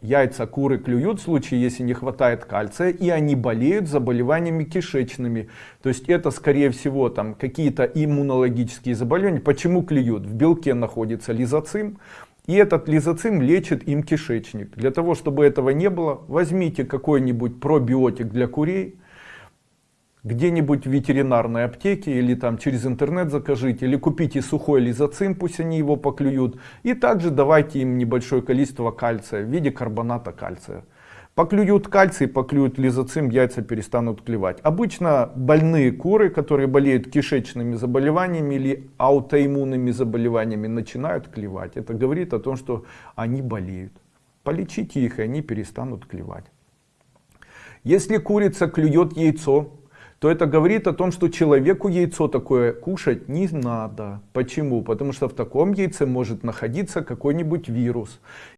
Яйца куры клюют в случае, если не хватает кальция, и они болеют заболеваниями кишечными. То есть это, скорее всего, там какие-то иммунологические заболевания. Почему клюют? В белке находится лизоцим, и этот лизоцим лечит им кишечник. Для того, чтобы этого не было, возьмите какой-нибудь пробиотик для курей, где-нибудь в ветеринарной аптеке или там через интернет закажите, или купите сухой лизоцим, пусть они его поклюют, и также давайте им небольшое количество кальция в виде карбоната кальция. Поклюют кальций, поклюют лизоцим, яйца перестанут клевать. Обычно больные куры, которые болеют кишечными заболеваниями или аутоиммунными заболеваниями, начинают клевать. Это говорит о том, что они болеют. Полечите их, и они перестанут клевать. Если курица клюет яйцо, то это говорит о том, что человеку яйцо такое кушать не надо. Почему? Потому что в таком яйце может находиться какой-нибудь вирус.